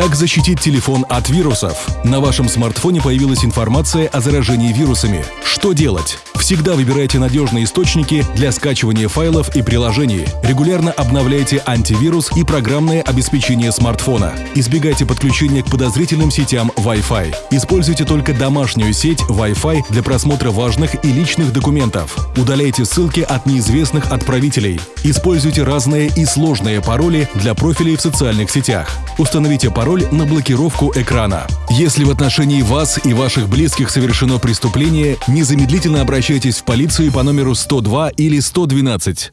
Как защитить телефон от вирусов? На вашем смартфоне появилась информация о заражении вирусами. Что делать? Всегда выбирайте надежные источники для скачивания файлов и приложений. Регулярно обновляйте антивирус и программное обеспечение смартфона. Избегайте подключения к подозрительным сетям Wi-Fi. Используйте только домашнюю сеть Wi-Fi для просмотра важных и личных документов. Удаляйте ссылки от неизвестных отправителей. Используйте разные и сложные пароли для профилей в социальных сетях. Установите пароль на блокировку экрана. Если в отношении вас и ваших близких совершено преступление, незамедлительно обращайтесь в полицию по номеру 102 или 112.